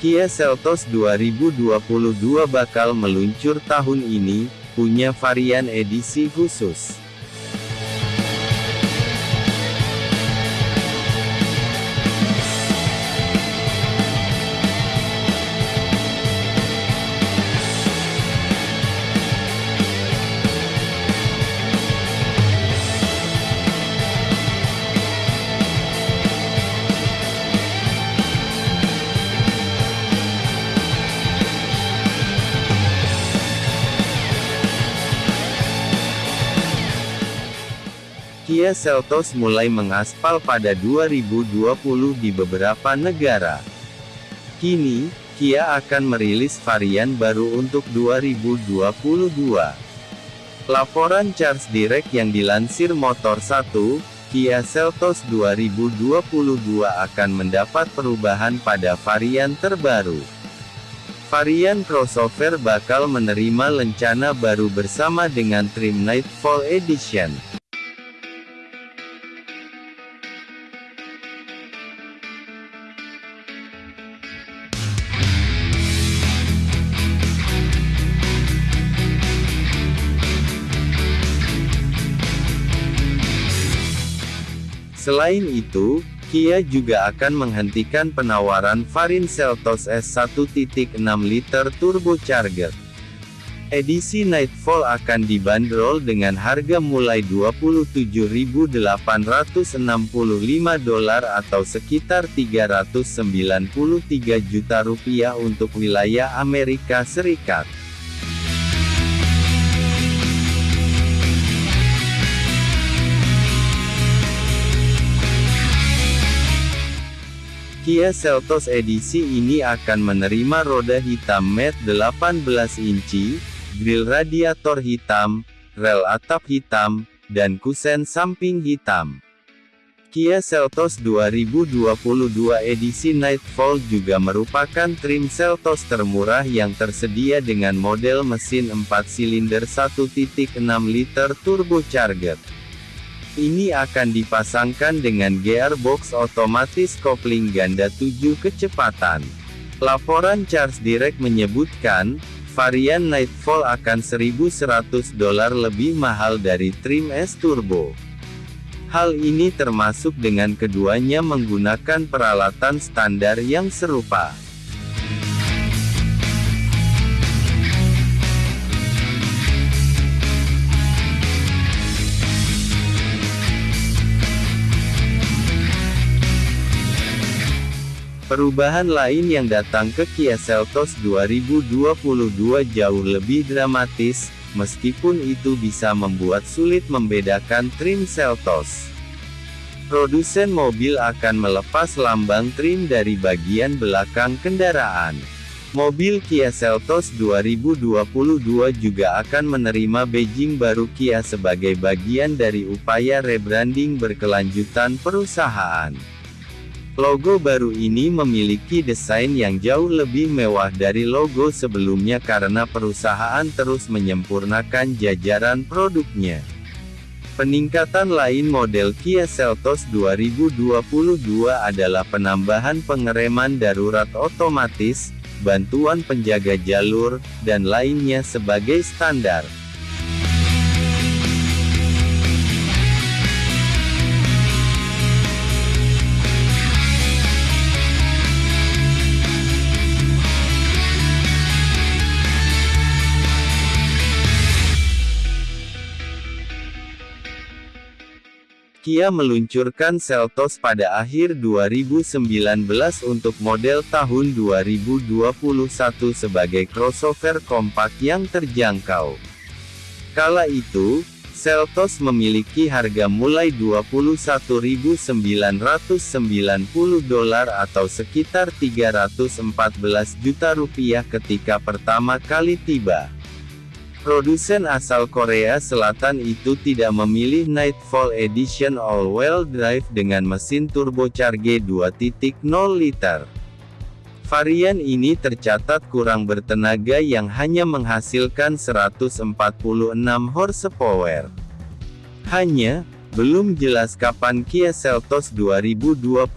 Kia Seltos 2022 bakal meluncur tahun ini, punya varian edisi khusus. Kia Seltos mulai mengaspal pada 2020 di beberapa negara. Kini, Kia akan merilis varian baru untuk 2022. Laporan Charles Direct yang dilansir Motor 1, Kia Seltos 2022 akan mendapat perubahan pada varian terbaru. Varian crossover bakal menerima lencana baru bersama dengan trim Nightfall Edition. Selain itu, Kia juga akan menghentikan penawaran varian Seltos S 1.6 liter turbocharger. Edisi Nightfall akan dibanderol dengan harga mulai 27.865 dolar atau sekitar 393 juta rupiah untuk wilayah Amerika Serikat. Kia Seltos edisi ini akan menerima roda hitam matte 18 inci, grill radiator hitam, rel atap hitam, dan kusen samping hitam. Kia Seltos 2022 edisi Nightfall juga merupakan trim Seltos termurah yang tersedia dengan model mesin 4 silinder 1.6 liter turbocharged. Ini akan dipasangkan dengan gearbox otomatis kopling ganda 7 kecepatan. Laporan Charles Direct menyebutkan, varian Nightfall akan 1100 dolar lebih mahal dari trim S Turbo. Hal ini termasuk dengan keduanya menggunakan peralatan standar yang serupa. Perubahan lain yang datang ke Kia Seltos 2022 jauh lebih dramatis, meskipun itu bisa membuat sulit membedakan trim Seltos. Produsen mobil akan melepas lambang trim dari bagian belakang kendaraan. Mobil Kia Seltos 2022 juga akan menerima Beijing baru Kia sebagai bagian dari upaya rebranding berkelanjutan perusahaan. Logo baru ini memiliki desain yang jauh lebih mewah dari logo sebelumnya karena perusahaan terus menyempurnakan jajaran produknya. Peningkatan lain model Kia Seltos 2022 adalah penambahan pengereman darurat otomatis, bantuan penjaga jalur, dan lainnya sebagai standar. Kia meluncurkan Seltos pada akhir 2019 untuk model tahun 2021 sebagai crossover kompak yang terjangkau. Kala itu, Seltos memiliki harga mulai 21.990 dolar atau sekitar 314 juta rupiah ketika pertama kali tiba. Produsen asal Korea Selatan itu tidak memilih Nightfall Edition all-wheel drive dengan mesin turbocharged 2.0 liter. Varian ini tercatat kurang bertenaga yang hanya menghasilkan 146 horsepower. Hanya, belum jelas kapan Kia Seltos 2022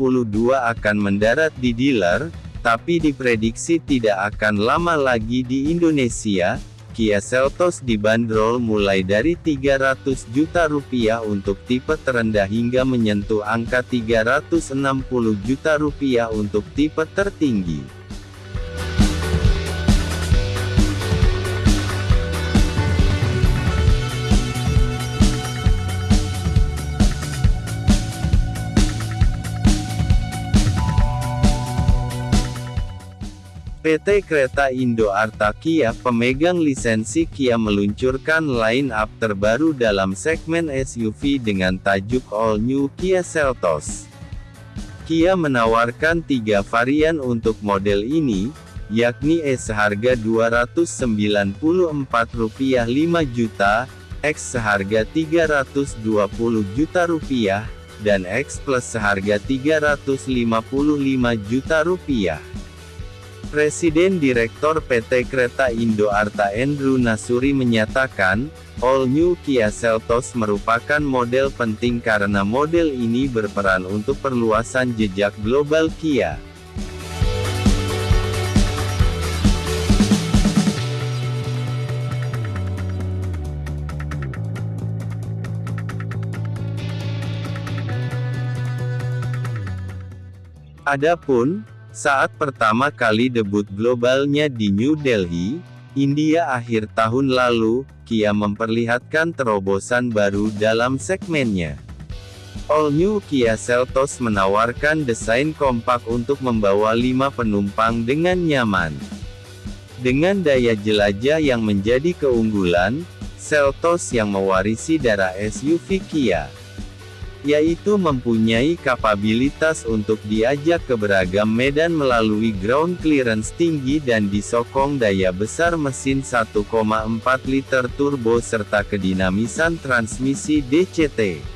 akan mendarat di dealer, tapi diprediksi tidak akan lama lagi di Indonesia, Kia Seltos dibanderol mulai dari 300 juta rupiah untuk tipe terendah hingga menyentuh angka 360 juta rupiah untuk tipe tertinggi. PT Kereta Indo Arta Kia pemegang lisensi Kia meluncurkan line-up terbaru dalam segmen SUV dengan tajuk All New Kia Seltos. Kia menawarkan tiga varian untuk model ini, yakni E seharga Rp294 5 juta, X seharga Rp320 juta rupiah, dan X Plus seharga Rp355 juta rupiah. Presiden Direktur PT Kereta Indo Arta Andrew Nasuri menyatakan, All New Kia Seltos merupakan model penting karena model ini berperan untuk perluasan jejak global Kia. Adapun, saat pertama kali debut globalnya di New Delhi, India akhir tahun lalu, Kia memperlihatkan terobosan baru dalam segmennya. All New Kia Seltos menawarkan desain kompak untuk membawa lima penumpang dengan nyaman. Dengan daya jelajah yang menjadi keunggulan, Seltos yang mewarisi darah SUV Kia yaitu mempunyai kapabilitas untuk diajak ke beragam medan melalui ground clearance tinggi dan disokong daya besar mesin 1,4 liter turbo serta kedinamisan transmisi DCT.